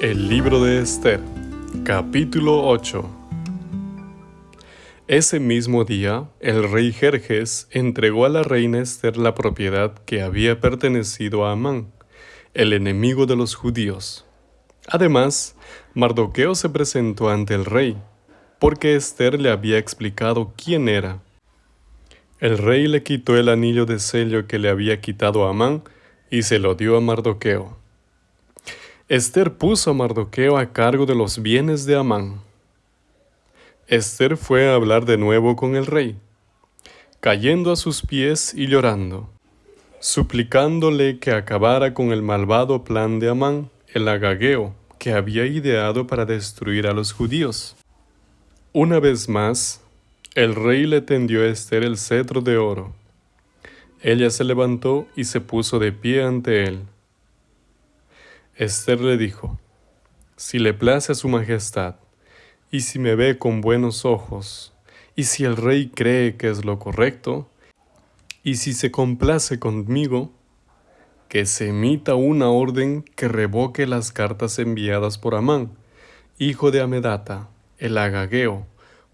El libro de Esther, capítulo 8 Ese mismo día, el rey Jerjes entregó a la reina Esther la propiedad que había pertenecido a Amán, el enemigo de los judíos. Además, Mardoqueo se presentó ante el rey, porque Esther le había explicado quién era. El rey le quitó el anillo de sello que le había quitado a Amán y se lo dio a Mardoqueo. Esther puso a Mardoqueo a cargo de los bienes de Amán. Esther fue a hablar de nuevo con el rey, cayendo a sus pies y llorando, suplicándole que acabara con el malvado plan de Amán, el agageo, que había ideado para destruir a los judíos. Una vez más, el rey le tendió a Esther el cetro de oro. Ella se levantó y se puso de pie ante él. Esther le dijo, Si le place a su majestad, y si me ve con buenos ojos, y si el rey cree que es lo correcto, y si se complace conmigo, que se emita una orden que revoque las cartas enviadas por Amán, hijo de Amedata, el agageo,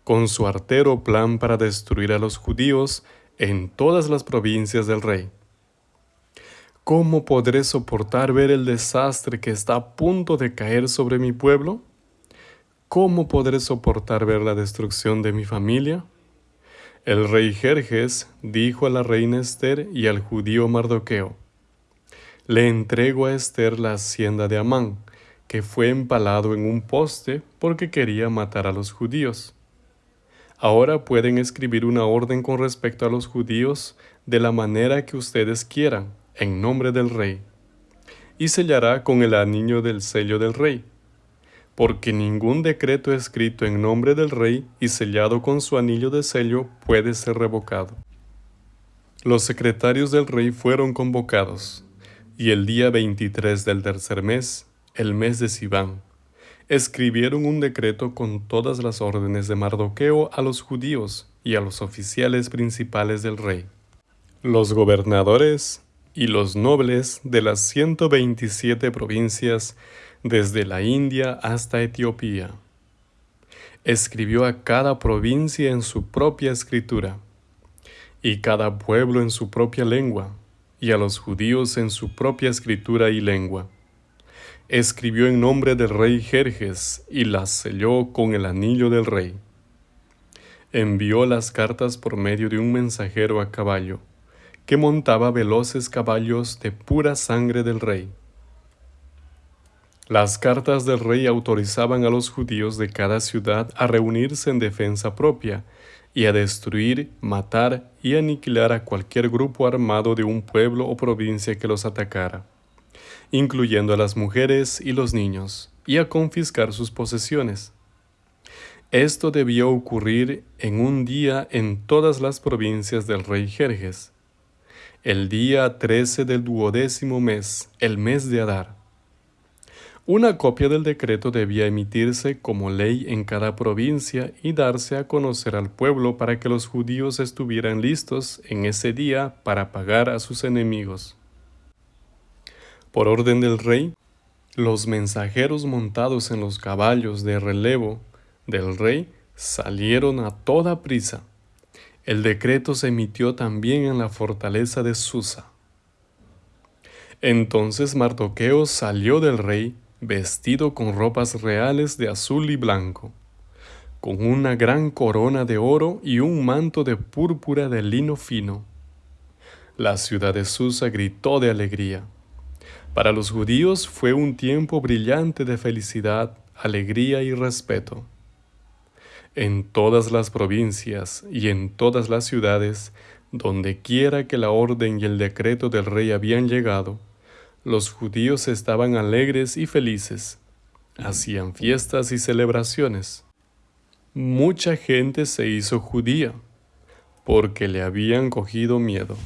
con su artero plan para destruir a los judíos en todas las provincias del rey. ¿Cómo podré soportar ver el desastre que está a punto de caer sobre mi pueblo? ¿Cómo podré soportar ver la destrucción de mi familia? El rey Jerjes dijo a la reina Esther y al judío Mardoqueo, Le entrego a Esther la hacienda de Amán, que fue empalado en un poste porque quería matar a los judíos. Ahora pueden escribir una orden con respecto a los judíos de la manera que ustedes quieran en nombre del rey, y sellará con el anillo del sello del rey, porque ningún decreto escrito en nombre del rey y sellado con su anillo de sello puede ser revocado. Los secretarios del rey fueron convocados, y el día 23 del tercer mes, el mes de Sibán, escribieron un decreto con todas las órdenes de Mardoqueo a los judíos y a los oficiales principales del rey. Los gobernadores y los nobles de las 127 provincias desde la India hasta Etiopía. Escribió a cada provincia en su propia escritura, y cada pueblo en su propia lengua, y a los judíos en su propia escritura y lengua. Escribió en nombre del rey Jerjes y las selló con el anillo del rey. Envió las cartas por medio de un mensajero a caballo que montaba veloces caballos de pura sangre del rey. Las cartas del rey autorizaban a los judíos de cada ciudad a reunirse en defensa propia y a destruir, matar y aniquilar a cualquier grupo armado de un pueblo o provincia que los atacara, incluyendo a las mujeres y los niños, y a confiscar sus posesiones. Esto debía ocurrir en un día en todas las provincias del rey Jerjes, el día 13 del duodécimo mes, el mes de Adar. Una copia del decreto debía emitirse como ley en cada provincia y darse a conocer al pueblo para que los judíos estuvieran listos en ese día para pagar a sus enemigos. Por orden del rey, los mensajeros montados en los caballos de relevo del rey salieron a toda prisa el decreto se emitió también en la fortaleza de Susa. Entonces Mardoqueo salió del rey vestido con ropas reales de azul y blanco, con una gran corona de oro y un manto de púrpura de lino fino. La ciudad de Susa gritó de alegría. Para los judíos fue un tiempo brillante de felicidad, alegría y respeto. En todas las provincias y en todas las ciudades, donde quiera que la orden y el decreto del rey habían llegado, los judíos estaban alegres y felices, hacían fiestas y celebraciones. Mucha gente se hizo judía, porque le habían cogido miedo.